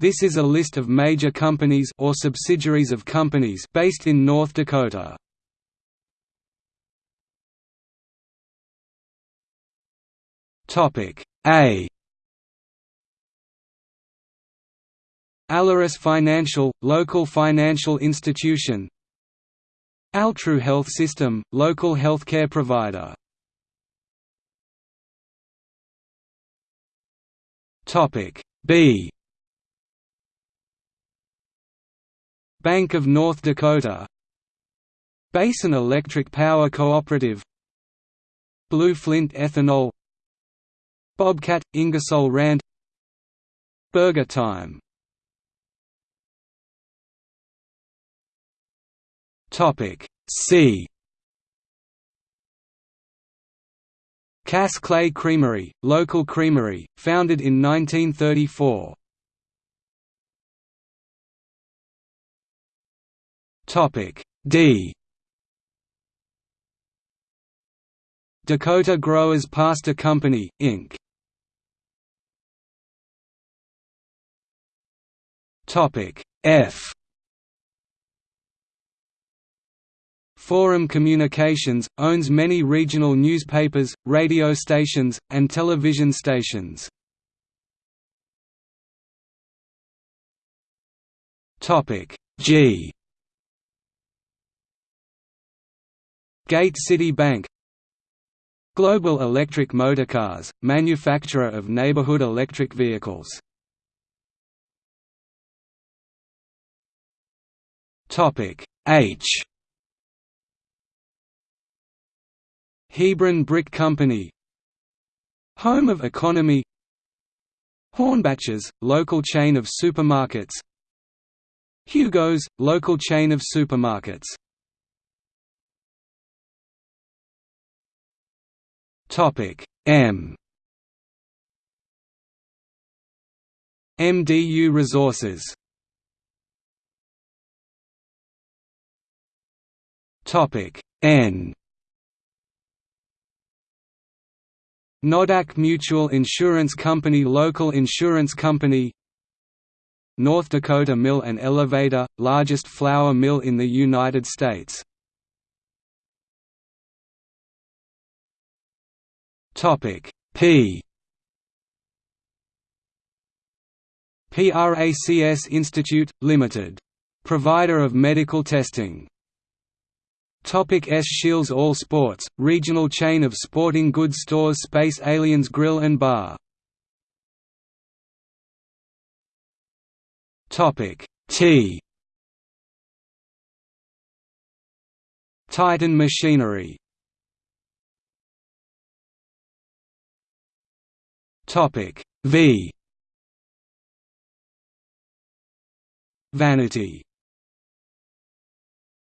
This is a list of major companies or subsidiaries of companies based in North Dakota. Topic A. Alerus Financial, local financial institution. Altru Health System, local healthcare provider. B Bank of North Dakota. Basin Electric Power Cooperative. Blue Flint Ethanol. Bobcat, Ingersoll Rand. Burger Time. C. Cass Clay Creamery, local creamery, founded in 1934. Topic D. Dakota Growers Pasta Company, Inc. Topic F. Forum Communications, owns many regional newspapers, radio stations, and television stations. G Gate City Bank. Global Electric Motorcars, manufacturer of neighborhood electric vehicles. H. Hebron Brick Company. Home of Economy. Hornbachers, local chain of supermarkets. Hugo's, local chain of supermarkets M. MDU Resources. Topic N. Nodak Mutual Insurance Company Local insurance company. North Dakota Mill and Elevator, largest flour mill in the United States P. PRACS Institute, Limited. Provider of medical testing. Topic S. Scheels All Sports, regional chain of sporting goods stores Space Aliens Grill and Bar. Topic T. Titan Machinery Topic V. Vanity